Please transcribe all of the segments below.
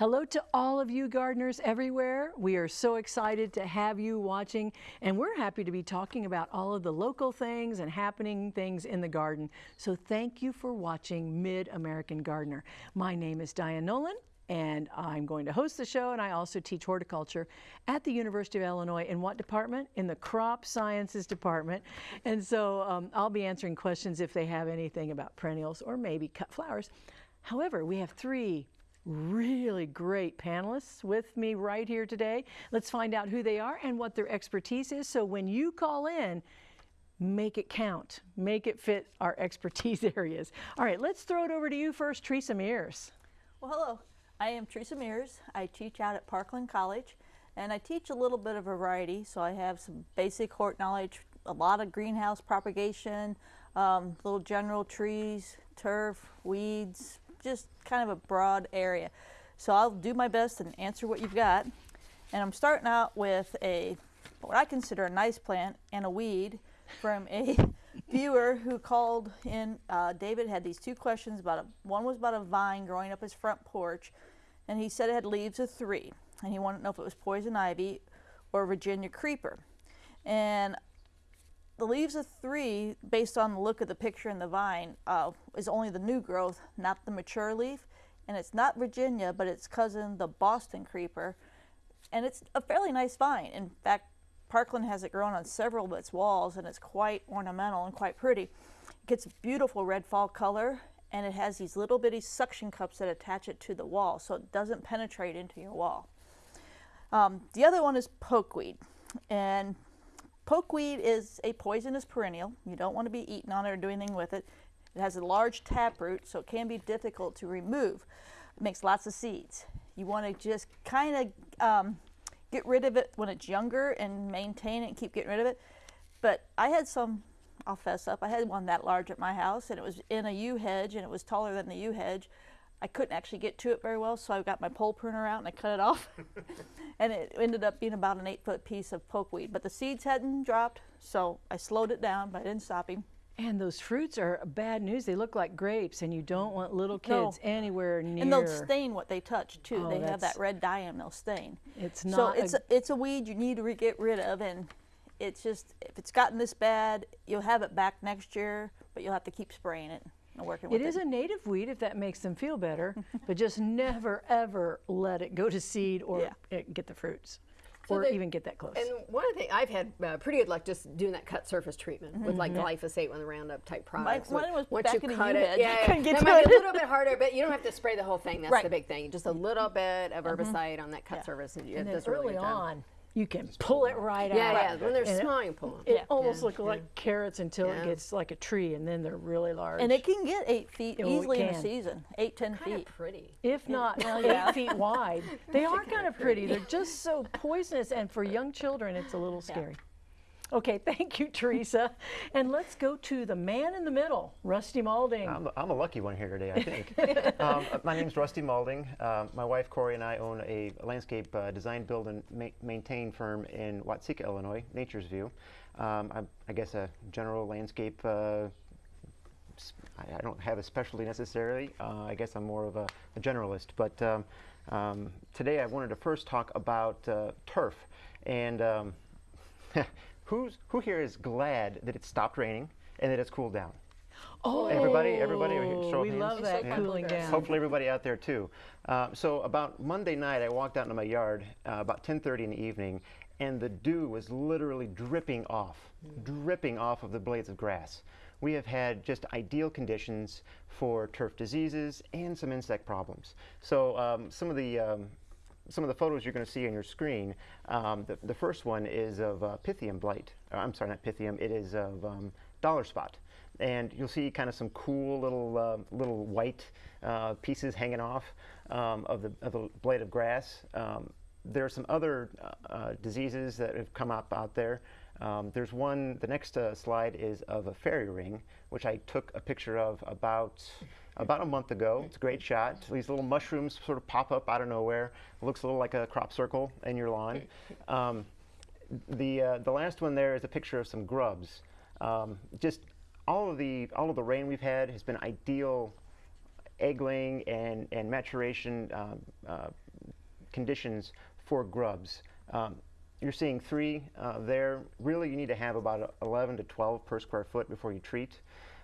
Hello to all of you gardeners everywhere. We are so excited to have you watching and we're happy to be talking about all of the local things and happening things in the garden. So thank you for watching Mid-American Gardener. My name is Diane Nolan and I'm going to host the show and I also teach horticulture at the University of Illinois in what department? In the crop sciences department. And so um, I'll be answering questions if they have anything about perennials or maybe cut flowers. However, we have three really great panelists with me right here today. Let's find out who they are and what their expertise is. So when you call in, make it count, make it fit our expertise areas. All right, let's throw it over to you first, Teresa Mears. Well, hello. I am Teresa Mears. I teach out at Parkland College and I teach a little bit of variety. So I have some basic hort knowledge, a lot of greenhouse propagation, um, little general trees, turf, weeds, just kind of a broad area. So I'll do my best and answer what you've got. And I'm starting out with a, what I consider a nice plant and a weed from a viewer who called in. Uh, David had these two questions about a, one was about a vine growing up his front porch and he said it had leaves of three and he wanted to know if it was poison ivy or Virginia creeper. And the leaves of three, based on the look of the picture in the vine, uh, is only the new growth, not the mature leaf. And it's not Virginia, but its cousin, the Boston creeper. And it's a fairly nice vine. In fact, Parkland has it grown on several of its walls, and it's quite ornamental and quite pretty. It gets a beautiful red fall color, and it has these little bitty suction cups that attach it to the wall, so it doesn't penetrate into your wall. Um, the other one is pokeweed. And Pokeweed is a poisonous perennial. You don't want to be eating on it or doing anything with it. It has a large taproot, so it can be difficult to remove. It makes lots of seeds. You want to just kind of um, get rid of it when it's younger and maintain it and keep getting rid of it. But I had some, I'll fess up, I had one that large at my house and it was in a yew hedge and it was taller than the yew hedge. I couldn't actually get to it very well, so I got my pole pruner out and I cut it off. and it ended up being about an eight foot piece of pokeweed. But the seeds hadn't dropped, so I slowed it down, but I didn't stop him. And those fruits are bad news. They look like grapes, and you don't want little kids no. anywhere near. And they'll stain what they touch too. Oh, they have that red dye and they'll stain. It's not. So it's a, a, it's a weed you need to get rid of, and it's just if it's gotten this bad, you'll have it back next year, but you'll have to keep spraying it working with it. It is a native weed if that makes them feel better, but just never ever let it go to seed or yeah. get the fruits. So or they, even get that close. And one of the things I've had uh, pretty good luck just doing that cut surface treatment mm -hmm. with like mm-hmm. glyphosate, one of the Roundup type products. Mine was Once you cut it, yeah, yeah. Get that might be a little bit harder, but you don't have to spray the whole thing. That's right. the big thing. Just a little bit of mm-hmm. herbicide mm -hmm. on that cut yeah. surface, and, and then early on, you can pull it right yeah, out. Yeah, yeah. when they're and small, you pull them. It yeah. almost yeah. looks like carrots until it gets like a tree, and then they're really large. And it can get eight feet oh, easily in a season, eight, ten kind feet. pretty. If not, well, eight feet wide. They are kind of pretty. They're just so poisonous, and for young children, it's a little scary. Okay, thank you, Teresa. and let's go to the man in the middle, Rusty Maulding. I'm, I'm a lucky one here today, I think. um, my name is Rusty Maulding. Um, my wife, Corey, and I own a landscape uh, design, build, and ma maintain firm in Watseka, Illinois, Nature's View. Um, I'm, I guess, a general landscape uh, I don't have a specialty necessarily. Uh, I guess I'm more of a, a generalist. But um, um, today I wanted to first talk about uh, turf. And um, Who's, who here is glad that it stopped raining and that it's cooled down? Oh, everybody, everybody, show we love that yeah. cooling down. Hopefully, everybody out there too. Uh, so about Monday night, I walked out into my yard uh, about 10:30 in the evening, and the dew was literally dripping off, mm. dripping off of the blades of grass. We have had just ideal conditions for turf diseases and some insect problems. So um, some of the um, some of the photos you're going to see on your screen, um, the, the, first one is of uh, Pythium blight. Uh, I'm sorry, not Pythium. It is of um, dollar spot. And you'll see kind of some cool little uh, little white uh, pieces hanging off um, of, the, of the blade of grass. Um, there are some other uh, uh, diseases that have come up out there. Um, there's one, the next slide is of a fairy ring, which I took a picture of about about a month ago. It's a great shot. These little mushrooms sort of pop up out of nowhere. It looks a little like a crop circle in your lawn. Um, the, uh, the last one there is a picture of some grubs. Um, just all of, the, all of the rain we've had has been ideal egg laying and, and maturation um, uh, conditions for grubs. Um, you're seeing three uh, there. Really, you need to have about 11 to 12 per square foot before you treat.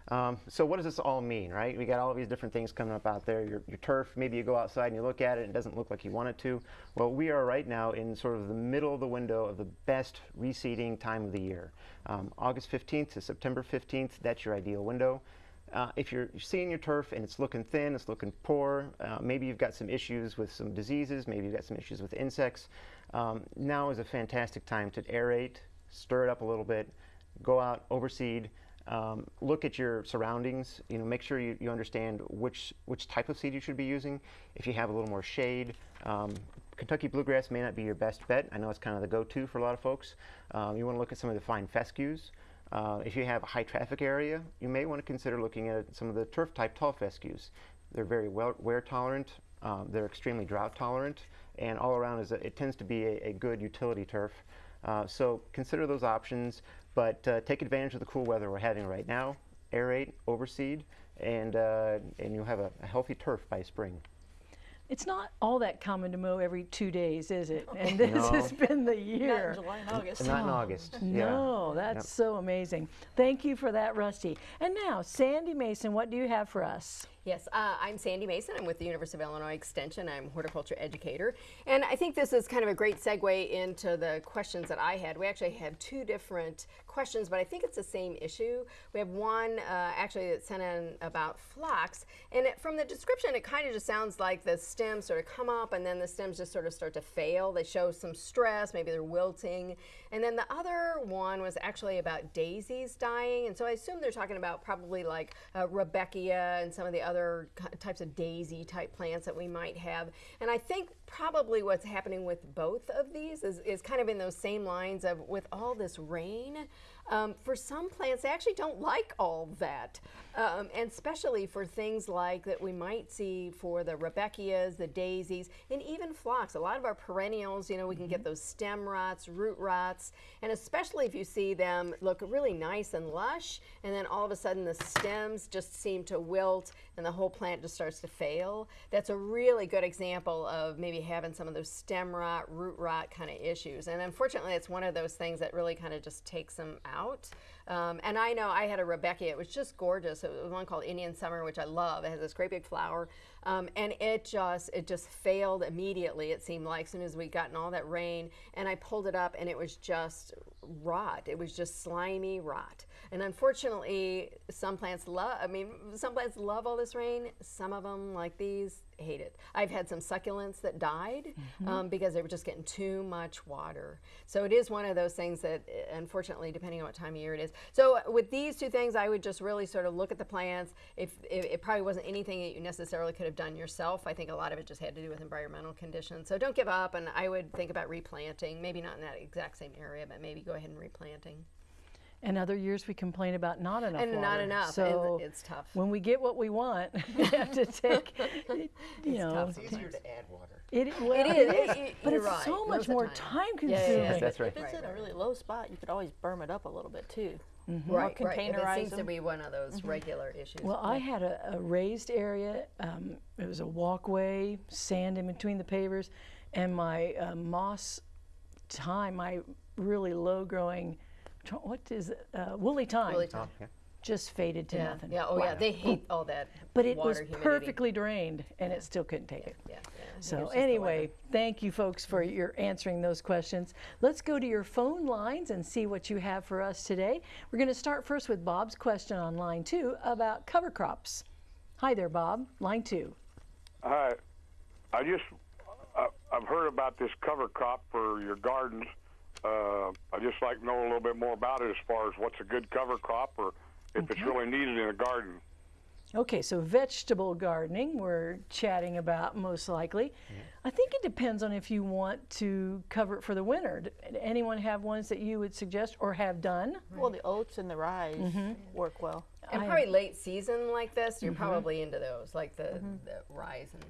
Um, so what does this all mean, right? We got all these different things coming up out there. Your, your turf, maybe you go outside and you look at it and it doesn't look like you want it to. Well, we are right now in sort of the middle of the window of the best reseeding time of the year. Um, August 15th to September 15th, that's your ideal window. Uh, if you're, seeing your turf and it's looking thin, it's looking poor, uh, maybe you've got some issues with some diseases, maybe you've got some issues with insects, um, now is a fantastic time to aerate, stir it up a little bit, go out, overseed, um, look at your surroundings. You know, make sure you, you understand which which type of seed you should be using. If you have a little more shade, um, Kentucky bluegrass may not be your best bet. I know it's kind of the go-to for a lot of folks. Um, you want to look at some of the fine fescues. Uh, if you have a high traffic area, you may want to consider looking at some of the turf type tall fescues. They're very well wear tolerant. Um, they're extremely drought tolerant, and all around is a, it tends to be a, a good utility turf. Uh, so consider those options. But uh, take advantage of the cool weather we're having right now. Aerate, overseed, and uh, and you'll have a, a, healthy turf by spring. It's not all that common to mow every two days, is it? And this no. has been the year. Not in July and August. Not in August. No, yeah. that's yep. so amazing. Thank you for that, Rusty. And now, Sandy Mason, what do you have for us? Yes, uh, I'm Sandy Mason. I'm with the University of Illinois Extension. I'm horticulture educator. And I think this is kind of a great segue into the questions that I had. We actually had two different questions, but I think it's the same issue. We have one uh, actually that sent in about phlox. And it, from the description, it kind of just sounds like the stems sort of come up and then the stems just sort of start to fail. They show some stress, maybe they're wilting. And then the other one was actually about daisies dying. And so I assume they're talking about probably like uh, Rudbeckia and some of the other other types of daisy type plants that we might have. And I think probably what's happening with both of these is, is kind of in those same lines of with all this rain, um, for some plants, they actually don't like all that. Um, and especially for things like that we might see for the Rudbeckias, the daisies, and even phlox. A lot of our perennials, you know, we can mm -hmm. get mm-hmm. those stem rots, root rots, and especially if you see them look really nice and lush, and then all of a sudden the stems just seem to wilt and the whole plant just starts to fail. That's a really good example of maybe having some of those stem rot, root rot kind of issues. And unfortunately, it's one of those things that really kind of just takes them out out. Um, and I know I had a Rudbeckia, It was just gorgeous. It was one called Indian Summer, which I love. It has this great big flower. Um, and it just it just failed immediately, it seemed like, as soon as we'd gotten all that rain. And I pulled it up and it was just rot. It was just slimy rot. And unfortunately, some plants love, I mean, some plants love all this rain. Some of them, like these, hate it. I've had some succulents that died mm -hmm. um, because they were just getting too much water. So it is one of those things that, unfortunately, depending on what time of year it is. So with these two things, I would just really sort of look at the plants. If, if it probably wasn't anything that you necessarily could have done yourself, I think a lot of it just had to do with environmental conditions. So don't give up, and I would think about replanting. Maybe not in that exact same area, but maybe go ahead and replanting. And other years we complain about not enough and water. not enough. So it's tough. When we get what we want, we have to take, you it's know. Tough. It's easier to add water. It, well, it is, it, it, but it's right. so much more time, time consuming. Yeah, yeah, that's right. If it's right, in a really low spot, you could always berm it up a little bit too. Mm -hmm. Right, or containerize right. It seems them. to be one of those mm -hmm. regular issues. Well, I had a, a raised area. Um, it was a walkway, sand in between the pavers, and my uh, moss thyme, my really low growing what is it? Uh, woolly thyme. Woolly thyme. yeah. Just faded to yeah. nothing. Yeah. Oh, wow. yeah. They hate all that. But it water, was humidity. perfectly drained, and it still couldn't take yeah. it. Yeah. yeah. So anyway, thank you folks for your answering those questions. Let's go to your phone lines and see what you have for us today. We're going to start first with Bob's question on line two about cover crops. Hi there, Bob. Line two. Hi. I just uh, I've heard about this cover crop for your gardens uh, I just like to know a little bit more about it as far as what's a good cover crop or if okay. it's really needed in a garden. Okay, so vegetable gardening we're chatting about most likely. Yeah. I think it depends on if you want to cover it for the winter. Did anyone have ones that you would suggest or have done? Right. Well, the oats and the rye mm -hmm. work well. And I probably late season like this, you're mm -hmm. probably into those, like the, mm -hmm. the rye and.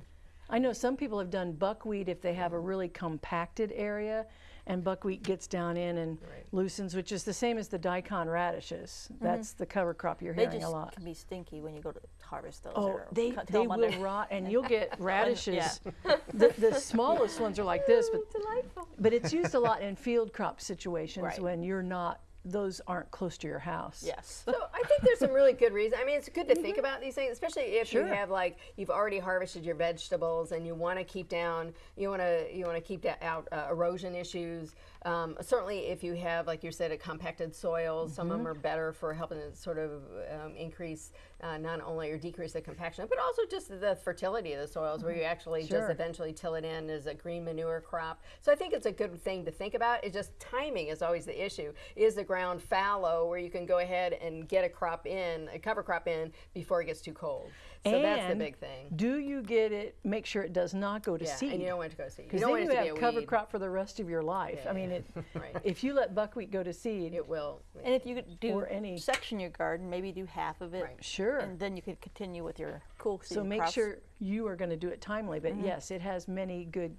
I know some people have done buckwheat if they have a really compacted area and buckwheat gets down in and right. loosens, which is the same as the daikon radishes. Mm -hmm. That's the cover crop you're they hearing a lot. They can be stinky when you go to harvest those. Oh, they, they will rot, and you'll get radishes the, the smallest ones are like this, but Delightful. but it's used a lot in field crop situations Right. when you're not those aren't close to your house. Yes. So I think there's some really good reasons. I mean, it's good to think about these things, especially if Sure. you have like you've already harvested your vegetables and you want to keep down, you want to you want to keep out uh, erosion issues. Um, certainly, if you have like you said, a compacted soil, some of them are better for helping to sort of um, increase uh, not only or decrease the compaction, but also just the fertility of the soils, where you actually Sure. just eventually till it in as a green manure crop. So I think it's a good thing to think about. It's just timing is always the issue. Is the ground fallow where you can go ahead and get a crop in, a cover crop in before it gets too cold? So that's the big thing. Do you get it? Make sure it does not go to Yeah, seed. and you don't want it to go to seed. You Because don't then want you it to have a cover weed. crop for the rest of your life. I mean, it, Right. if you let buckwheat go to seed, It will. And if you could do Or any- section your garden, maybe do half of it. Right. Sure. And then you could continue with your cool so make crops. sure you are going to do it timely. But yes, it has many good,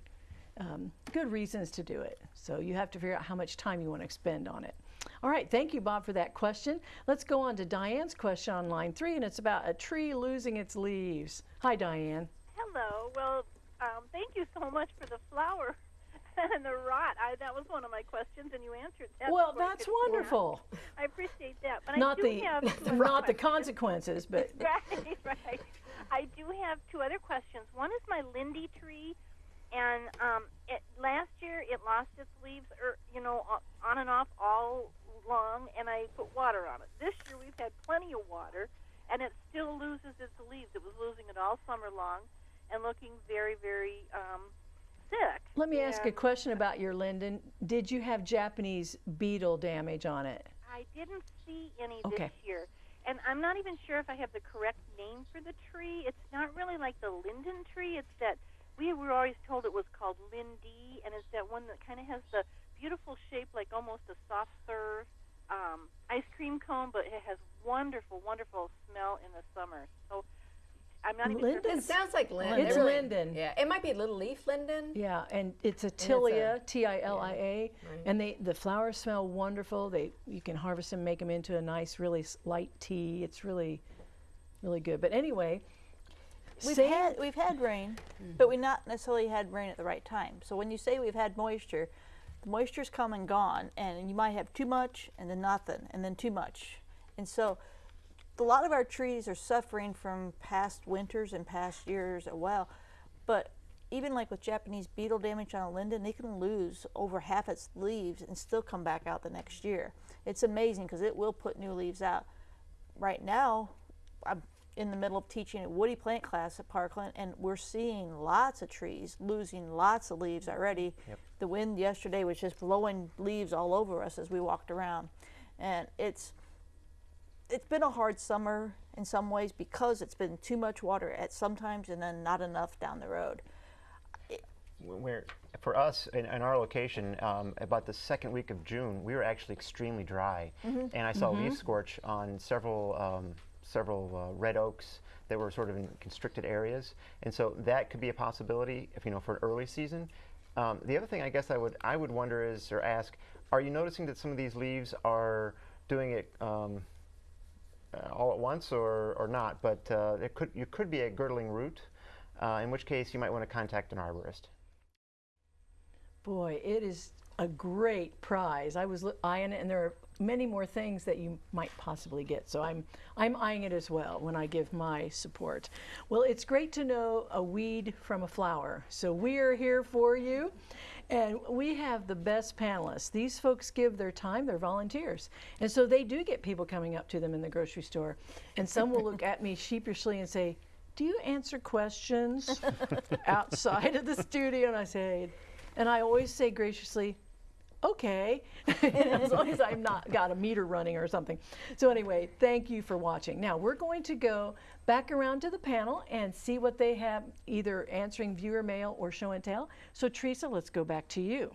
um, good reasons to do it. So you have to figure out how much time you want to expend on it. All right, thank you, Bob, for that question. Let's go on to Diane's question on line three, and it's about a tree losing its leaves. Hi, Diane. Hello. Well, um, thank you so much for the flower and the rot. I, that was one of my questions, and you answered that. Well, that's wonderful. I appreciate that. But Not I do the, have two other not the consequences, but right, right. I do have two other questions. One is my Lindy tree, and um, it, last year it lost its leaves, or you know, on and off all long, and I put water on it. This year we've had plenty of water, and it still loses its leaves. It was losing it all summer long, and looking very, very um, sick. let me ask a question about your linden. Did you have Japanese beetle damage on it? I didn't see any Okay. this year. And I'm not even sure if I have the correct name for the tree. It's not really like the linden tree. It's that we were always told it was called lindy, and it's that one that kind of has the beautiful shape like almost a soft serve um, ice cream cone, but it has wonderful, wonderful smell in the summer. So I'm not even Linden? sure. It sounds like linden. It's really- linden. Yeah, it might be a little leaf linden. Yeah, and it's a a- tilia, T-I-L-I-A, and they the flowers smell wonderful. They you can harvest them, make them into a nice, really light tea. It's really, really good. But anyway, We've same- had we've had rain, but we not necessarily had rain at the right time. So when you say we've had moisture, the moisture's come and gone, and you might have too much and then nothing, and then too much, and so a lot of our trees are suffering from past winters and past years as well. But even like with Japanese beetle damage on a linden, they can lose over half its leaves and still come back out the next year. It's amazing because it will put new leaves out. Right now, I'm in the middle of teaching a woody plant class at Parkland, and we're seeing lots of trees losing lots of leaves already. The wind yesterday was just blowing leaves all over us as we walked around, and it's it's been a hard summer in some ways because it's been too much water at sometimes and then not enough down the road. where for us in, in our location um, about the second week of june we were actually extremely dry. And i saw leaf scorch on several um, several uh, red oaks that were sort of in constricted areas. And so that could be a possibility if you know for an early season. Um, the other thing i guess i would i would wonder is or ask are you noticing that some of these leaves are doing it um, uh, all at once or, or not? But uh, it could you could be a girdling root uh, in which case you might want to contact an arborist. Boy, it is a great prize. I was eyeing it, and there are many more things that you might possibly get. So I'm I'm eyeing it as well when I give my support. Well, it's great to know a weed from a flower. So we are here for you. And we have the best panelists. These folks give their time, they're volunteers. And so they do get people coming up to them in the grocery store. And some will look at me sheepishly and say, Do you answer questions outside of the studio? And I say, and I always say graciously, okay, as long as I've not got a meter running or something. So anyway, thank you for watching. Now we're going to go back around to the panel and see what they have, either answering viewer mail or show and tell. So Teresa, let's go back to you.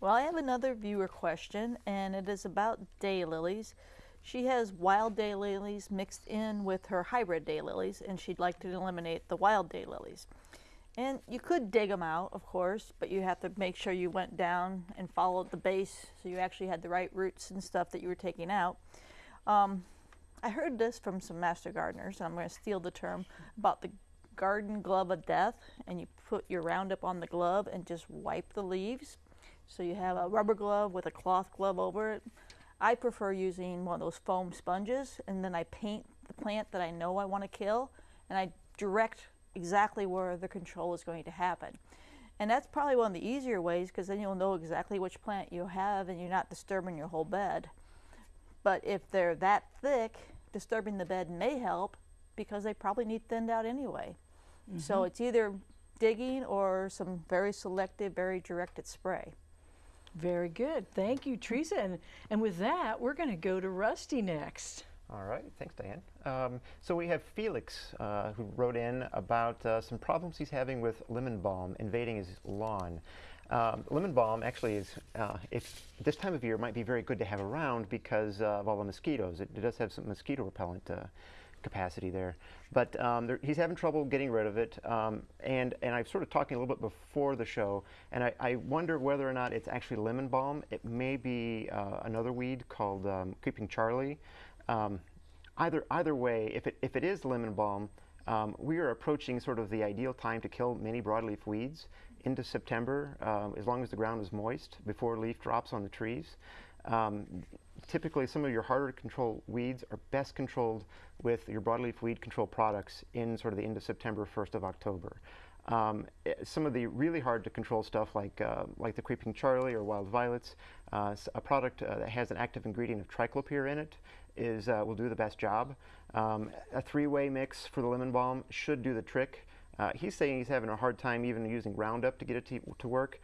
Well, I have another viewer question, and it is about daylilies. She has wild daylilies mixed in with her hybrid daylilies, and she'd like to eliminate the wild daylilies. And you could dig them out, of course, but you have to make sure you went down and followed the base so you actually had the right roots and stuff that you were taking out. Um, I heard this from some master gardeners, and I'm going to steal the term about the garden glove of death and you put your Roundup on the glove and just wipe the leaves. So you have a rubber glove with a cloth glove over it. I prefer using one of those foam sponges and then I paint the plant that I know I want to kill and I direct exactly where the control is going to happen. And that's probably one of the easier ways because then you'll know exactly which plant you have and you're not disturbing your whole bed. But if they're that thick, disturbing the bed may help because they probably need thinned out anyway. So mm-hmm. it's either digging or some very selective, very directed spray. Very good. Thank you, Teresa. And, and with that, we're going to go to Rusty next. All right, thanks, Diane. Um, so we have Felix uh, who wrote in about uh, some problems he's having with lemon balm invading his lawn. Um, lemon balm actually is, uh, this time of year, might be very good to have around because of all the mosquitoes. It, it does have some mosquito repellent uh, capacity there. But um, there, he's having trouble getting rid of it. Um, and, and I've sort of talking a little bit before the show, and I, I wonder whether or not it's actually lemon balm. It may be uh, another weed called um, Creeping Charlie. Um, either, either way, if it, if it is lemon balm, um, we are approaching sort of the ideal time to kill many broadleaf weeds into September, um, as long as the ground is moist before leaf drops on the trees. Um, typically, some of your harder to control weeds are best controlled with your broadleaf weed control products in sort of the end of September, 1st of October. Um, eh, some of the really hard to control stuff like, uh, like the Creeping Charlie or Wild Violets, uh, a product uh, that has an active ingredient of triclopyr in it is, uh, will do the best job. Um, a three-way mix for the lemon balm should do the trick. Uh, he's saying he's having a hard time even using Roundup to get it to, to work.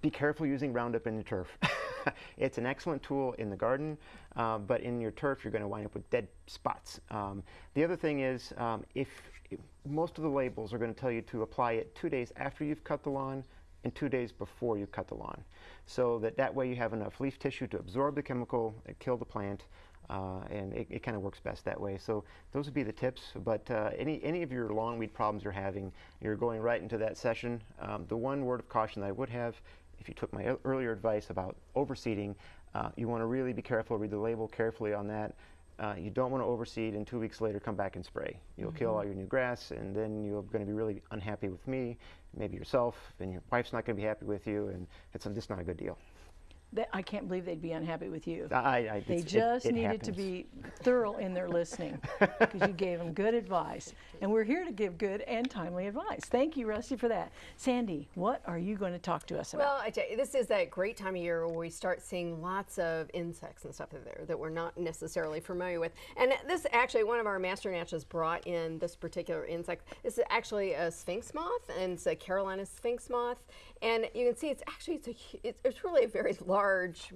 Be careful using Roundup in your turf. it's an excellent tool in the garden, uh, but in your turf you're going to wind up with dead spots. Um, the other thing is, um, if, if most of the labels are going to tell you to apply it two days after you've cut the lawn and two days before you cut the lawn, so that that way you have enough leaf tissue to absorb the chemical, uh, kill the plant, uh, and it, it kind of works best that way. So those would be the tips. But uh, any any of your lawn weed problems you're having, you're going right into that session. Um, the one word of caution that I would have, if you took my earlier advice about overseeding, uh, you want to really be careful. Read the label carefully on that. Uh, you don't want to overseed and two weeks later come back and spray. You'll kill all your new grass, and then you're going to be really unhappy with me, maybe yourself, and your wife's not going to be happy with you, and it's just not a good deal. That, I can't believe they'd be unhappy with you. I, I, They it's- it- just it needed to be thorough in their listening because you gave them good advice. And we're here to give good and timely advice. Thank you, Rusty, for that. Sandy, what are you going to talk to us about? Well, I tell you, this is that great time of year where we start seeing lots of insects and stuff in there that we're not necessarily familiar with. And this actually, one of our master natches brought in this particular insect. This is actually a sphinx moth, and it's a Carolina sphinx moth. And you can see it's actually it's a it's, it's really a very large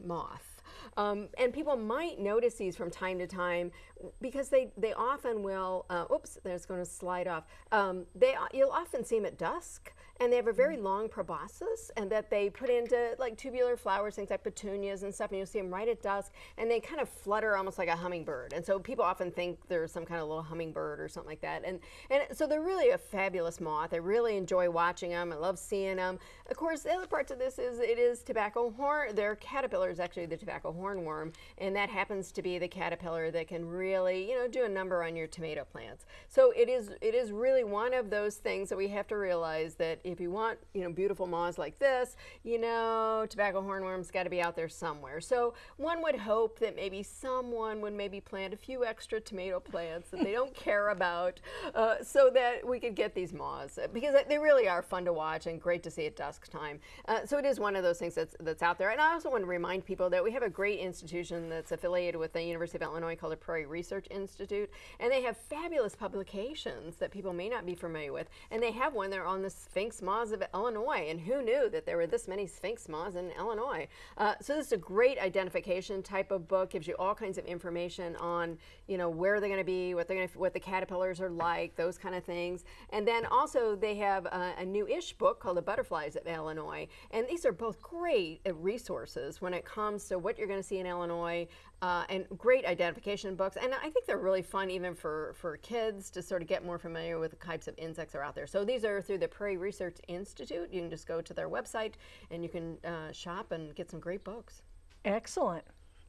moth. Um, and people might notice these from time to time because they, they often will, uh, oops, there's going to slide off. Um, they, you'll often see them at dusk and they have a very mm. long proboscis and that they put into like tubular flowers, things like petunias and stuff, and you'll see them right at dusk and they kind of flutter almost like a hummingbird. And so people often think they're some kind of little hummingbird or something like that. And, and so they're really a fabulous moth. I really enjoy watching them. I love seeing them. Of course, the other part to this is it is tobacco horn. Their caterpillar is actually the tobacco hornworm, and that happens to be the caterpillar that can really, you know, do a number on your tomato plants. So it is it is really one of those things that we have to realize that if you want, you know, beautiful moths like this, you know, tobacco hornworms got to be out there somewhere. So one would hope that maybe someone would maybe plant a few extra tomato plants that they don't care about, uh, so that we could get these moths because they really are fun to watch and great to see at dusk time. Uh, so it is one of those things that's that's out there. And I also want to remind people that we have a great institution that's affiliated with the University of Illinois called the Prairie Research Institute, and they have fabulous publications that people may not be familiar with. And they have one there on the Sphinx moths of Illinois. And who knew that there were this many Sphinx moths in Illinois? Uh, so this is a great identification type of book. Gives you all kinds of information on you know where they're going to be, what they're going to, what the caterpillars are like, those kind of things. And then also they have a, a new-ish book called The Butterflies of Illinois. And these are both great uh, resources when it comes to what you're going to see in Illinois, uh, and great identification books. And I think they're really fun even for, for kids to sort of get more familiar with the types of insects that are out there. So these are through the Prairie Research Institute. You can just go to their website and you can uh, shop and get some great books. Excellent.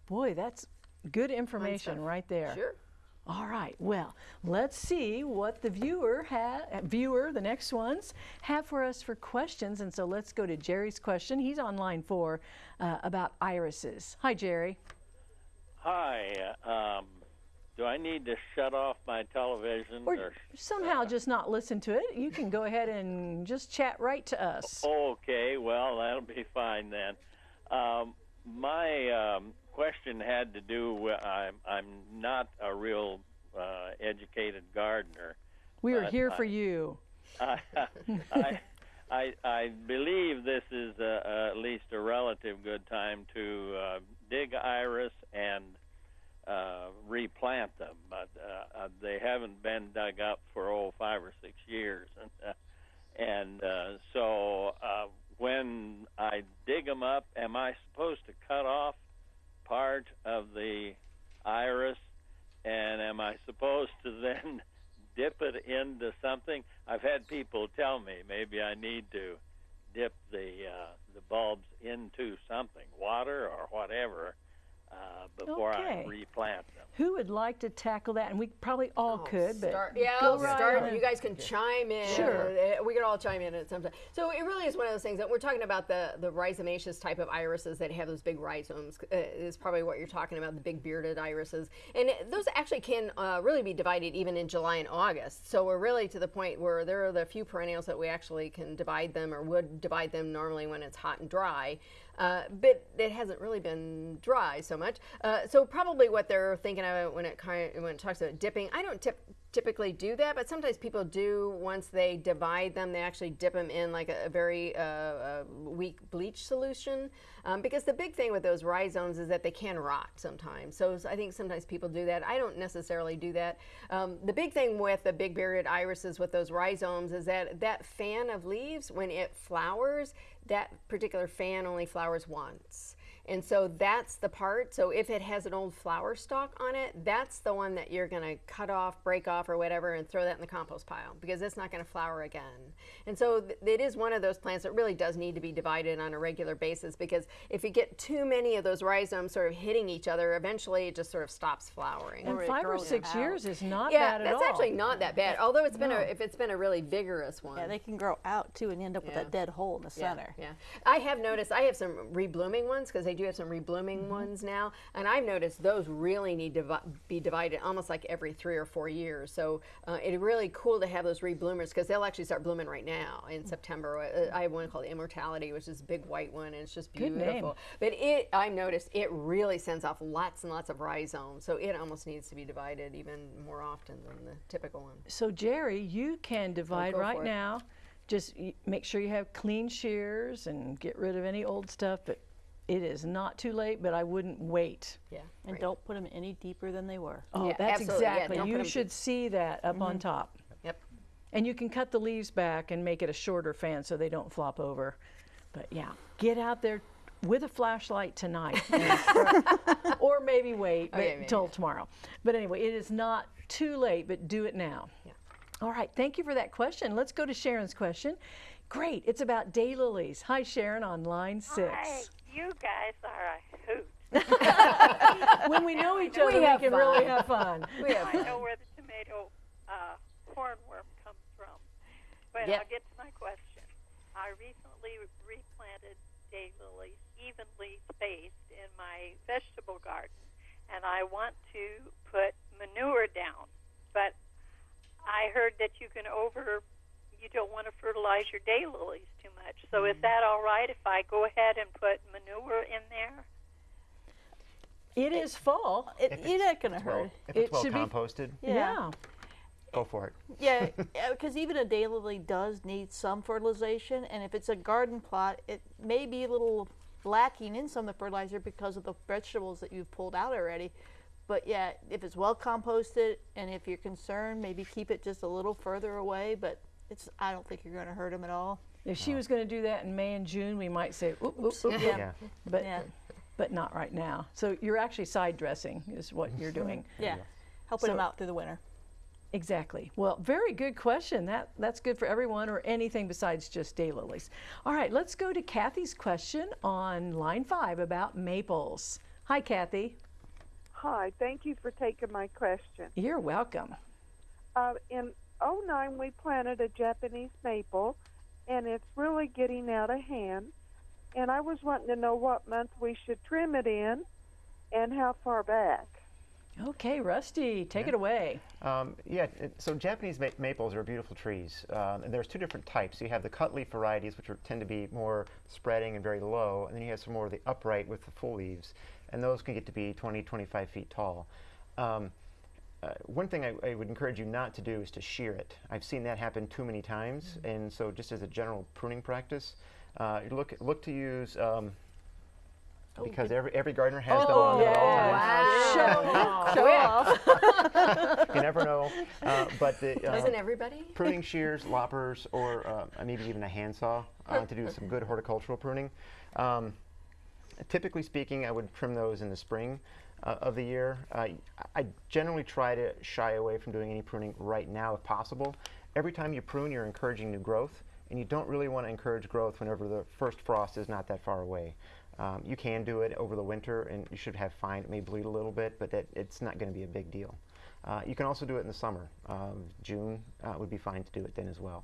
Boy, that's good information right there. Sure. All right, well, let's see what the viewer ha- viewer, the next ones, have for us for questions. And so let's go to Jerry's question. He's on line four uh, about irises. Hi, Jerry. Hi. Um, do I need to shut off my television? Or somehow just not listen to it. You can go ahead and just chat right to us. Okay, well, that'll be fine then. Um, my um, question had to do with I'm, I'm not a real uh, educated gardener. We are here I- for you. I, I, I, I believe this is a, at least a relative good time to uh, dig iris and uh, replant them, but uh, uh, they haven't been dug up for oh five or six years, and uh, and uh, so uh, when I dig them up, am I supposed to cut off part of the iris, and am I supposed to then dip it into something? I've had people tell me maybe I need to dip the uh, the bulbs into something, water or whatever, uh, before Okay. I replant them. Who would like to tackle that? And we probably all could, but Oh, Start, yeah, go right start. ahead. You guys can chime in. Sure. Uh, We can all chime in at some time. So it really is one of those things that we're talking about the the rhizomaceous type of irises that have those big rhizomes. Uh, is probably what you're talking about, the big bearded irises, and those actually can uh, really be divided even in July and August. So we're really to the point where there are the few perennials that we actually can divide them or would divide them normally when it's hot and dry. Uh, but it hasn't really been dry so much. Uh, so probably what they're thinking of when it when it talks about dipping, I don't tip, typically do that, but sometimes people do. Once they divide them, they actually dip them in like a, a very uh, uh, weak bleach solution. Um, because the big thing with those rhizomes is that they can rot sometimes. So I think sometimes people do that. I don't necessarily do that. Um, the big thing with the big bearded irises with those rhizomes is that that fan of leaves, when it flowers, that particular fan only flowers once. And so that's the part. So if it has an old flower stalk on it, that's the one that you're going to cut off, break off, or whatever, and throw that in the compost pile because it's not going to flower again. And so th- it is one of those plants that really does need to be divided on a regular basis because if you get too many of those rhizomes sort of hitting each other, eventually it just sort of stops flowering. and Or five or six out. years is not yeah, bad at all. Yeah, that's actually not that bad. Although it's been a, if it's been a really vigorous one. Yeah, they can grow out too and end up with Yeah. a dead hole in the Yeah, center. Yeah, I have noticed. I have some reblooming ones because they do have some reblooming Mm-hmm. ones now, and I've noticed those really need to be divided almost like every three or four years. So uh, it's really cool to have those rebloomers because they'll actually start blooming right now in Mm. September. Uh, I have one called Immortality, which is a big white one, and it's just beautiful. But it, I've noticed, it really sends off lots and lots of rhizomes, so it almost needs to be divided even more often than the typical one. So Jerry, you can divide go right now. Just make sure you have clean shears and get rid of any old stuff. But it is not too late. But I wouldn't wait. Yeah, And right. don't put them any deeper than they were. Oh, Yeah, that's absolutely. Yeah, exactly. don't put you 'em should see that up on mm-hmm. top. Yep. And you can cut the leaves back and make it a shorter fan so they don't flop over. But yeah, get out there with a flashlight tonight. or maybe wait yeah, maybe. till tomorrow. But anyway, it is not too late, but do it now. Yeah. All right, thank you for that question. Let's go to Sharon's question. Great, it's about daylilies. Hi, Sharon, on line six. Hi, you guys are a hoot. When we know each other, we, have can really have fun. We have I know where the tomato uh, hornworm comes from. But Yeah. I'll get to my question. I recently replanted daylilies evenly spaced in my vegetable garden, and I want to put manure down. But I heard that you can over, you don't want to fertilize your daylilies too much. So Mm. is that all right if I go ahead and put manure in there? It is fall. It, If you're it's- not going to it's well- hurt. If it's It well should be- composted, yeah. go for it. Yeah, because even a daylily does need some fertilization, and if it's a garden plot, it may be a little lacking in some of the fertilizer because of the vegetables that you've pulled out already. But yeah, if it's well composted, and if you're concerned, maybe keep it just a little further away. But it's I don't think you're going to hurt them at all. If she was going to do that in May and June, we might say, oop, oop, oop, Yeah. Yeah. but Yeah. but not right now. So you're actually side dressing is what you're doing. Yeah, helping them out through the winter. Exactly. Well, very good question. That that's good for everyone or anything besides just daylilies. All right, let's go to Kathy's question on line five about maples. Hi, Kathy. Hi, thank you for taking my question. You're welcome. Uh, in '09, we planted a Japanese maple, and it's really getting out of hand. And I was wanting to know what month we should trim it in and how far back. Okay, Rusty, take Yeah. it away. Um, yeah, it, so Japanese ma- maples are beautiful trees. Um, and there's two different types. You have the cut leaf varieties, which are, tend to be more spreading and very low, and then you have some more of the upright with the full leaves, and those can get to be 20, 25 feet tall. Um, uh, one thing I, I would encourage you not to do is to shear it. I've seen that happen too many times, and so just as a general pruning practice, uh, look look to use. Um, because every, every gardener has them on at all times. Show off. you never know. Uh, but the, uh, Doesn't everybody? pruning shears, loppers, or uh, maybe even a handsaw uh, to do some good horticultural pruning. Um, typically speaking, I would trim those in the spring uh, of the year. Uh, I generally try to shy away from doing any pruning right now if possible. Every time you prune, you're encouraging new growth, and you don't really want to encourage growth whenever the first frost is not that far away. Um, you can do it over the winter, and you should have fine. It may bleed a little bit, but that, it's not going to be a big deal. Uh, you can also do it in the summer. Um, June uh, would be fine to do it then as well.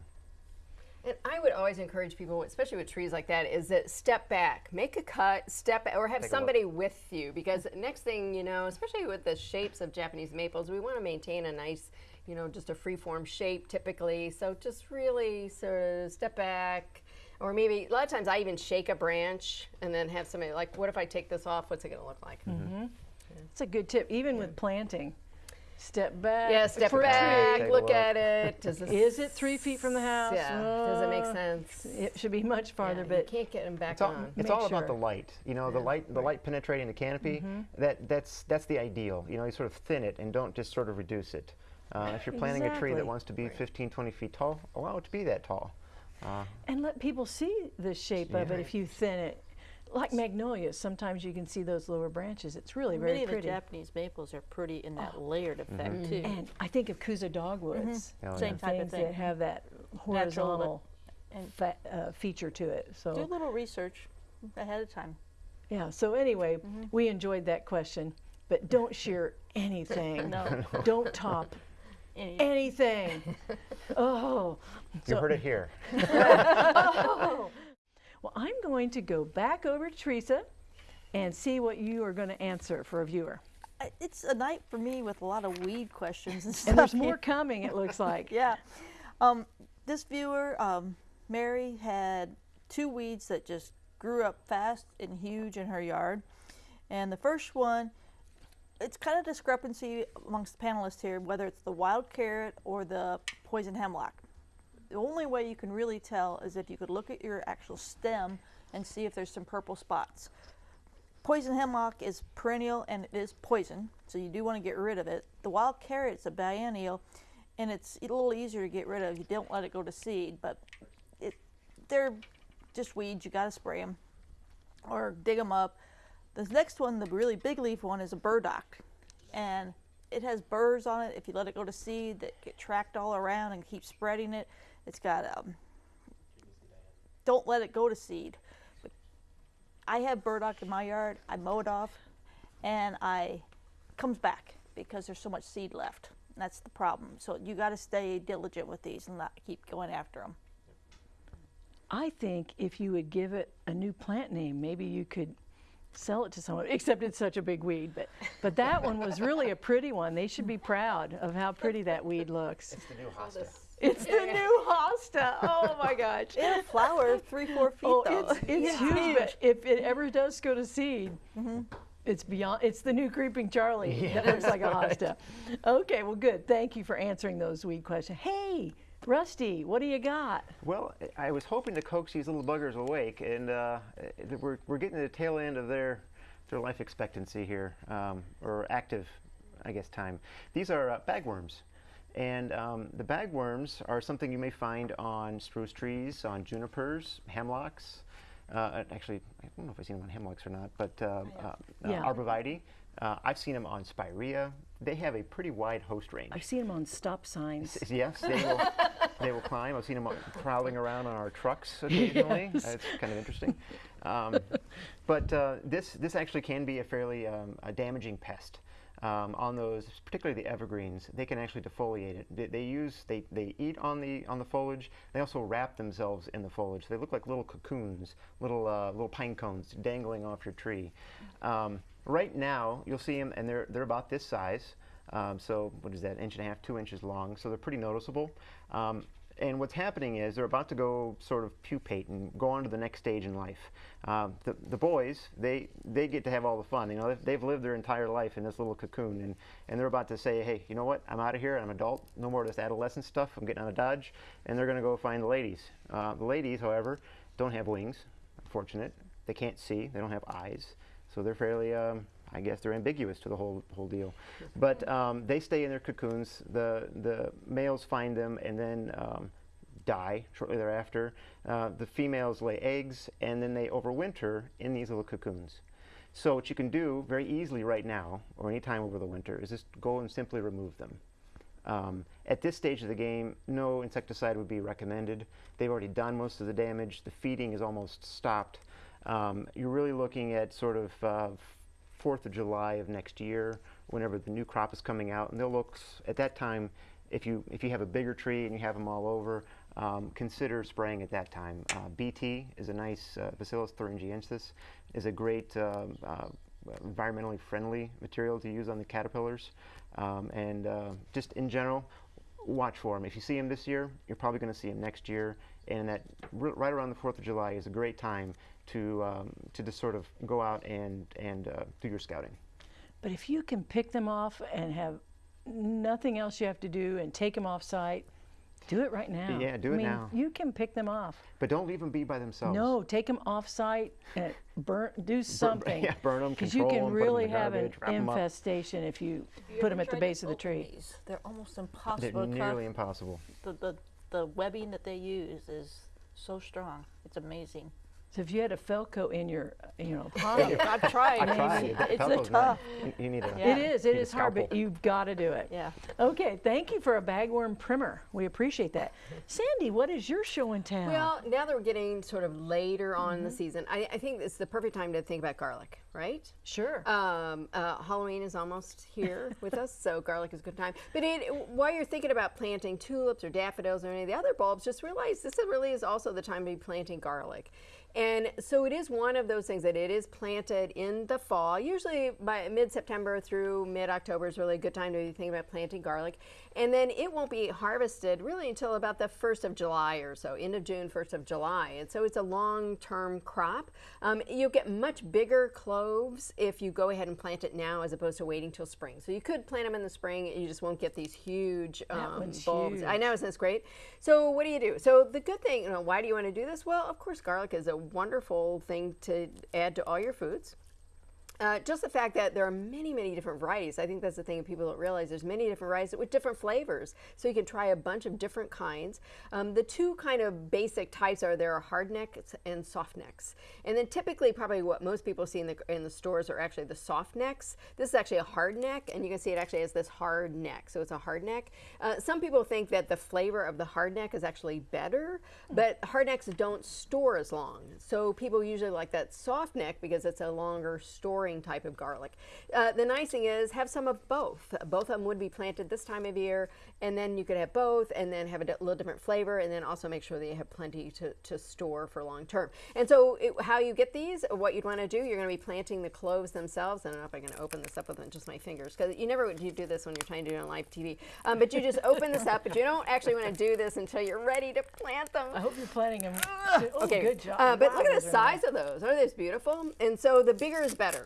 And I would always encourage people, especially with trees like that, is that step back, make a cut, step, or have Take somebody with you. Because next thing you know, especially with the shapes of Japanese maples, we want to maintain a nice, you know, just a free-form shape typically. So just really sort of step back, or maybe a lot of times I even shake a branch and then have somebody like, what if I take this off? What's it going to look like? Mm-hmm. It's a good tip, even with planting. Step back. Yeah, step for back, tree. Take a look look. at it. Does this, Is it three feet from the house? Yeah. Does it make Uh, sense? It should be much farther, Yeah, you can't get them back It's all, on. it's Make all about the. Light. You know, the light, the light penetrating the canopy. That that's that's the ideal. You know, you sort of thin it and don't just sort of reduce it. Uh, if you're planting a tree that wants to be 15, 20 feet tall, allow it to be that tall. Uh, and let people see the shape of it if you thin it. Like magnolias, sometimes you can see those lower branches. It's really Many very of the pretty. Japanese maples are pretty in that layered effect Mm-hmm. too. And I think of Kousa dogwoods. Oh, Same yeah. type of thing. that have that horizontal and- uh, feature to it. So Do a little research ahead of time. yeah. So anyway, Mm-hmm. we enjoyed that question, but don't shear anything. No. Don't top Any- anything. oh. you So- heard it here. Well, I'm going to go back over to Teresa and see what you are going to answer for a viewer. It's a night for me with a lot of weed questions and stuff. And there's more coming, it looks like. Yeah. Um, this viewer, um, Mary, had two weeds that just grew up fast and huge in her yard. And the first one, it's kind of discrepancy amongst the panelists here, whether it's the wild carrot or the poison hemlock. The only way you can really tell is if you could look at your actual stem and see if there's some purple spots. Poison hemlock is perennial and it is poison, so you do want to get rid of it. The wild carrot's a biennial, and it's a little easier to get rid of. You don't let it go to seed, but it, they're just weeds. You got to spray them or dig them up. The next one, the really big leaf one, is a burdock, and it has burrs on it. If you let it go to seed, that get tracked all around and keep spreading it. It's got um, don't let it go to seed. But I have burdock in my yard. I mow it off, and I comes back because there's so much seed left. That's the problem. So you got to stay diligent with these and not keep going after them. I think if you would give it a new plant name, maybe you could sell it to someone, except it's such a big weed. But, but that one was really a pretty one. They should be proud of how pretty that weed looks. It's the new hosta. It's the new hosta. Oh my gosh. It'll flower three, four feet Oh, though. it's, it's huge, but if it ever does go to seed, Mm-hmm. it's beyond, it's the new creeping Charlie that looks like a hosta. Okay, well, good. Thank you for answering those weed questions. Hey, Rusty, what do you got? Well, I I was hoping to coax these little buggers awake, and uh, uh, we're, we're getting to the tail end of their, their life expectancy here, um, or active, I guess, time. These are uh, bagworms. And um, the bagworms are something you may find on spruce trees, on junipers, hemlocks. Uh, actually, I don't know if I've seen them on hemlocks or not, but uh, uh, uh, Yeah. arborvitae. Uh, I've seen them on spirea. They have a pretty wide host range. I've seen them on stop signs. S- Yes, they will. they will climb. I've seen them prowling around on our trucks occasionally. Yes. It's kind of interesting. Um, but uh, this this actually can be a fairly um, a damaging pest. Um, on those, particularly the evergreens, they can actually defoliate it. They, they use they, they eat on the on the foliage. They also wrap themselves in the foliage. They look like little cocoons, little uh, little pine cones dangling off your tree. Um, right now, you'll see them, and they're they're about this size. Um, so what is that? Inch and a half, two inches long. So they're pretty noticeable. And what's happening is they're about to go sort of pupate and go on to the next stage in life. Um, the, the boys, they, they get to have all the fun. You know, they've, they've lived their entire life in this little cocoon, and, and they're about to say, hey, you know what? I'm out of here. I'm an adult. No more of this adolescent stuff. I'm getting out of Dodge. And they're going to go find the ladies. Uh, the ladies, however, don't have wings. Unfortunate. They can't see. They don't have eyes. So they're fairly um, I guess they're ambiguous to the whole whole deal. But um, they stay in their cocoons. The the males find them and then um, die shortly thereafter. Uh, the females lay eggs and then they overwinter in these little cocoons. So what you can do very easily right now, or any time over the winter, is just go and simply remove them. Um, at this stage of the game, no insecticide would be recommended. They've already done most of the damage. The feeding is almost stopped. Um, you're really looking at sort of uh, 4th of July of next year, whenever the new crop is coming out, and they'll look at that time. If you if you have a bigger tree and you have them all over, um, consider spraying at that time. Uh, BT is a nice uh, Bacillus thuringiensis is a great um, uh, environmentally friendly material to use on the caterpillars, um, and uh, just in general, watch for them. If you see them this year, you're probably going to see them next year, and that right around the 4th of July is a great time to um, to just sort of go out and and uh, do your scouting. But if you can pick them off and have nothing else you have to do and take them off site, do it right now. Yeah, do I it mean, now. You can pick them off. But don't leave them be by themselves. No, take them off site and burn, do something. yeah, burn them, Because you can can 'em, put 'em in really have an garbage, wrap 'em up. infestation if you Have you put them at the base of the tree. these? They're almost They're impossible. to nearly cut. impossible. The, the, the webbing that they use is so strong. It's amazing. So if you had a Felco in your, you know, pocket, I've tried. I tried. That It's a tough. nice. You, you need a. Yeah. it is, it need hard, but you've got to do it. Yeah. Okay, thank you for a bagworm primer. We appreciate that. Sandy, what is your show in town? Well, now that we're getting sort of later on in the season, I, I think it's the perfect time to think about garlic, right? sure. Um, uh, Halloween is almost here with us, so garlic is a good time. But it, while you're thinking about planting tulips or daffodils or any of the other bulbs, just realize this really is also the time to be planting garlic. And so it is one of those things that it is planted in the fall. Usually by mid-September through mid-October is really a good time to be thinking about planting garlic. And then it won't be harvested really until about the 1st of July or so, end of June, 1st of July. And so it's a long-term crop. Um, you'll get much bigger cloves if you go ahead and plant it now as opposed to waiting till spring. So you could plant them in the spring and you just won't get these huge um, bulbs. I know, isn't this great? So what do you do? So the good thing, you know, why do you want to do this? Well, of course, garlic is a wonderful thing to add to all your foods. Uh, just the fact that there are many, many different varieties. I think that's the thing that people don't realize. There's many different varieties with different flavors. So you can try a bunch of different kinds. Um, the two kind of basic types are there are hard necks and soft necks. And then typically probably what most people see in the, in the stores are actually the soft necks. This is actually a hard neck and you can see it actually has this hard neck. So it's a hard neck. Uh, some people think that the flavor of the hard neck is actually better, but hard necks don't store as long. So people usually like that soft neck because it's a longer storing type of garlic. Uh, the nice thing is have some of both. Both of them would be planted this time of year and then you could have both and then have a little different flavor and then also make sure that you have plenty to, to store for long term. And so it, how you get these, what you'd want to do, you're going to be planting the cloves themselves. I don't know if I'm going to open this up with just my fingers because you never would you do this when you're trying to do it on live TV. Um, but you just open this up, but you don't actually want to do this until you're ready to plant them. I hope you're planting them. oh, Okay, good job. Uh, but Wow, look at the size nice. of those. Aren't those beautiful? And so the bigger is better.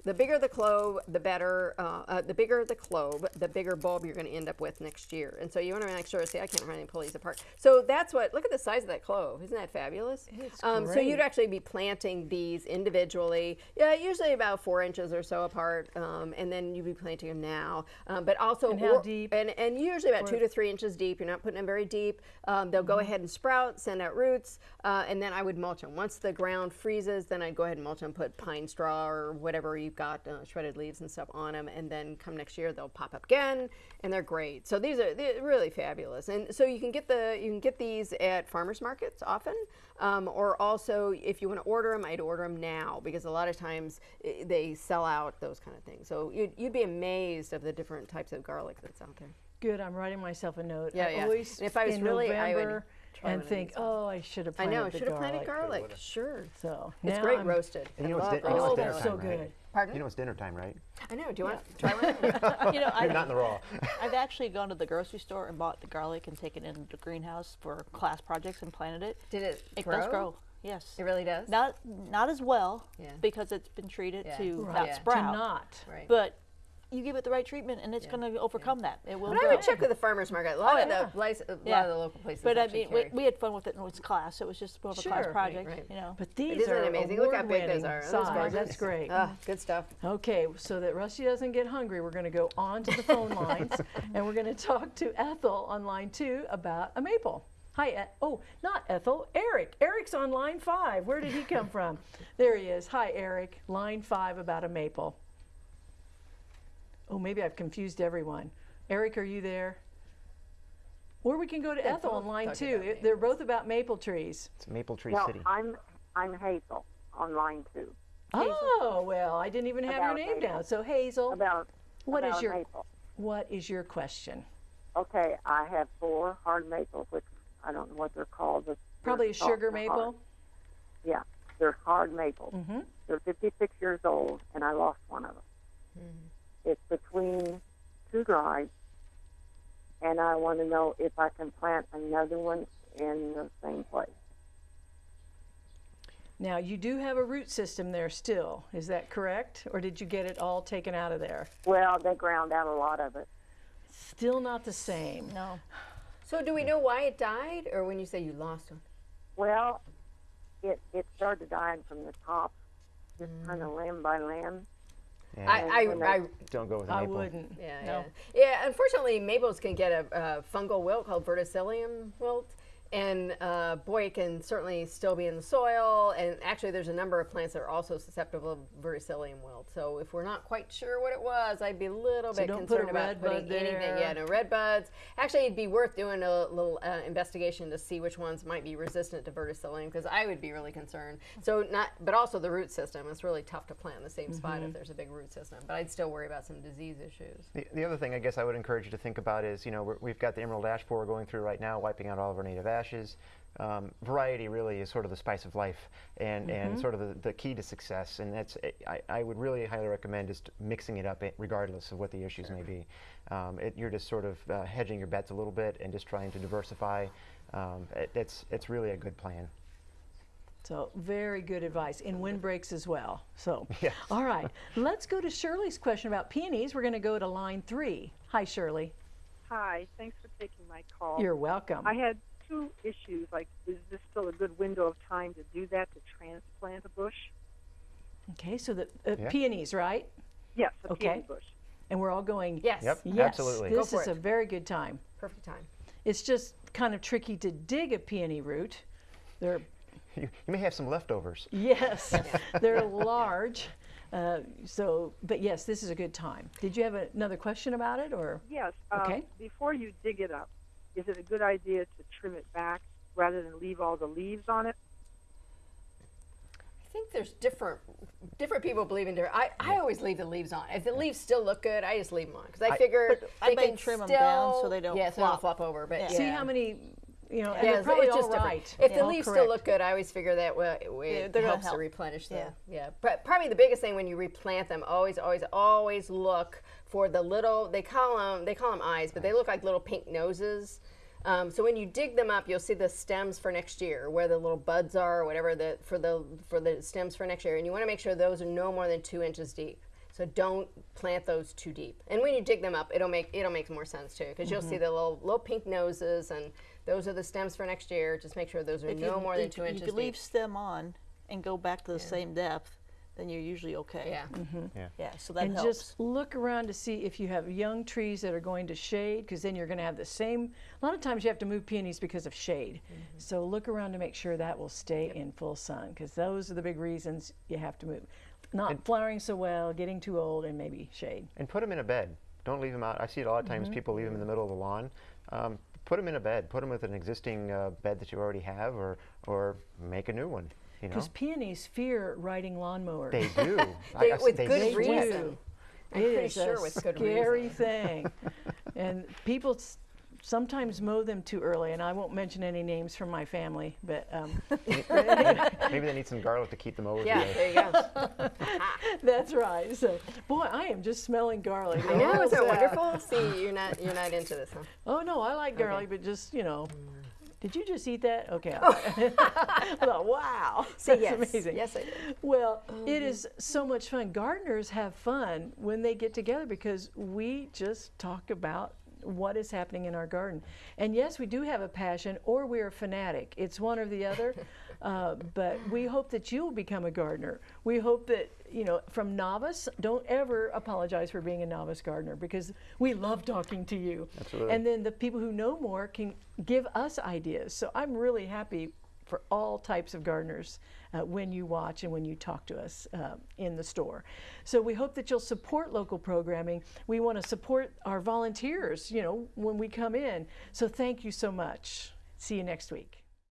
The bigger the clove, the better. Uh, uh, the bigger the clove, the bigger bulb you're going to end up with next year. And so you want to make sure. See, I can't really pull these apart. So that's what. Look at the size of that clove. Isn't that fabulous? It's um, so you'd actually be planting these individually. Yeah, usually about four inches or so apart, um, and then you'd be planting them now. Um, but also And how or- deep? And, and usually about For- two to three inches deep. You're not putting them very deep. Um, they'll go Mm-hmm. ahead and sprout, send out roots, uh, and then I would mulch them. Once the ground freezes, then I'd go ahead and mulch them, put pine straw or whatever you we've got uh, shredded leaves and stuff on them, and then come next year they'll pop up again, and they're great. So these are really fabulous, and so you can get the you can get these at farmers markets often, um, or also if you want to order them, I'd order them now because a lot of times they sell out those kind of things. So you'd, you'd be amazed of the different types of garlic that's out there. Good. I'm writing myself a note. Yeah, I yeah. always And if I was in really- I would November and think, oh, I should have I planted know, the should have planted garlic. garlic. Sure, So it's great I'm- roasted. And you know it's love know it's Oh, roasted dinner that's time, so right? good. Pardon? You know it's dinner time, right? I know. Do you want to try one? you know, I, You're not in the raw. I've actually gone to the grocery store and bought the garlic and taken it into the greenhouse for class projects and planted it. Did it, It grow? does grow. Yes. It really does. Not not as well Yeah. because it's been treated Yeah. to Right. not Yeah. Sprout. To not. Right. But you give it the right treatment and it's Yeah. going to overcome that. It will But I grow. would check with the farmers market. A lot of yeah. the place, a lot of the local places. But I mean, we, carry. we had fun with it in its class. It was just more of a class project, right. you know. But these are amazing? Look how big those are. Those size. That's great. Ah, good stuff. Okay, so that Rusty doesn't get hungry, we're going to go on to the phone lines and we're going to talk to Ethel on line two about a maple. Hi, oh, not Ethel, Eric. Eric's on line five. Where did he come from? There he is. Hi, Eric. Line five about a maple. Oh, maybe I've confused everyone. Eric, are you there? Or we can go to Ethel on both line talking two. They're both about maple trees. It's Maple Tree No, City. I'm I'm Hazel on line two. Oh, well, I didn't even have your name maple. down. So Hazel, About What is about your- maple. what is your question? Okay, I have four hard maples, which I don't know what they're called. but Probably they're a sugar maple. hard. Yeah, they're hard maples. Mm-hmm. They're 56 years old, and I lost one of them. Mm-hmm. It's between two drives, and I want to know if I can plant another one in the same place. Now, you do have a root system there still, is that correct? Or did you get it all taken out of there? Well, they ground out a lot of it. Still not the same. No. So do we know why it died, or when you say you lost one? Well, it it started dying from the top, just mm. kind of limb by limb. Yeah, I, I, I don't go with a I maple. wouldn't. yeah, No. yeah, yeah. Unfortunately, maples can get a, a fungal wilt called verticillium wilt, and uh, boy, it can certainly still be in the soil. And actually, there's a number of plants that are also susceptible to verticillium wilt. So if we're not quite sure what it was, I'd be a little So bit don't put concerned about putting bud anything. there. Yeah, no red buds. Actually, it'd be worth doing a little uh, investigation to see which ones might be resistant to verticillium, because I would be really concerned. So not, but also the root system. It's really tough to plant in the same spot Mm-hmm. if there's a big root system. But I'd still worry about some disease issues. The, the other thing I guess I would encourage you to think about is, you know, we're, we've got the emerald ash borer going through right now, wiping out all of our native ashes. Um, variety really is sort of the spice of life and, and sort of the, the key to success. And that's I, I would really highly recommend just mixing it up regardless of what the issues may be. Um, it, you're just sort of uh, hedging your bets a little bit and just trying to diversify. Um, it, it's, it's really a good plan. So very good advice. In windbreaks as well. So, Yes. all right. Let's go to Shirley's question about peonies. We're going to go to line three. Hi, Shirley. Hi, thanks for taking my call. You're welcome. I had two issues. Like, is this still a good window of time to do that to transplant a bush? Okay, so the uh, Yeah. peonies, right? Yes, a Okay. peony bush. And we're all going. Yes. Yep, Yes, absolutely. Go this for is it. a very good time. Perfect time. It's just kind of tricky to dig a peony root. They're You, you may have some leftovers. yes, they're large. Uh, so, but yes, this is a good time. Did you have another question about it, or Yes. Um, Okay. Before you dig it up, is it a good idea to trim it back rather than leave all the leaves on it? I think there's different different people believe in different. I, I always leave the leaves on. If the leaves still look good, I just leave them on because I, figure But I they may can trim 'em still, down so they don't yeah, so they don't flop. flop over. But yeah. see how many? You know, Yeah, they're it's, probably it's all just different. right. If the leaves correct. still look good, I always figure that way, way Yeah, it they're gonna helps to replenish them. Yeah. yeah. But probably the biggest thing when you replant them, always, always, always look for the little. They call them they call them eyes, but they look like little pink noses. Um, so when you dig them up, you'll see the stems for next year, where the little buds are, or whatever the for the for the stems for next year, and you want to make sure those are no more than two inches deep. So don't plant those too deep. And when you dig them up, it'll make it'll make more sense too, because you'll see the little little pink noses, and those are the stems for next year. Just make sure those are If no you, more than two you inches could leave deep. stem on and go back to the same depth, then you're usually okay. Yeah. Yeah. Yeah, so that and helps. just look around to see if you have young trees that are going to shade, because then you're going to have the same. A lot of times you have to move peonies because of shade. Mm-hmm. So look around to make sure that will stay in full sun, because those are the big reasons you have to move. Not flowering so well, getting too old, and maybe shade. And put them in a bed. Don't leave them out. I see it a lot of times. Mm-hmm. People leave them in the middle of the lawn. Um, put them in a bed. Put them with an existing uh, bed that you already have, or or make a new one. You know, Because peonies fear riding lawnmowers. they do. They- I see with they good They sweat. reason. I'm It pretty sure with good reason. scary thing. and people s- sometimes mow them too early, and I won't mention any names from my family, but um, Maybe they need some garlic to keep them over. Yeah, the there you go. that's right. So, boy, I am just smelling garlic. I know, isn't it uh, wonderful? See, you're not you're not into this, huh? Oh no, I like garlic, but just you know. Did you just eat that? Okay. Oh. I thought, wow, that's yes, amazing. yes, I did. Well, it is so much fun. Gardeners have fun when they get together because we just talk about what is happening in our garden. And yes, we do have a passion or we're a fanatic. It's one or the other. uh, but we hope that you'll become a gardener. We hope that, you know, from novice, don't ever apologize for being a novice gardener because we love talking to you. Absolutely. And then the people who know more can give us ideas. So I'm really happy for all types of gardeners uh, when you watch and when you talk to us uh, in the store. So we hope that you'll support local programming. We want to support our volunteers, you know, when we come in. So thank you so much. See you next week.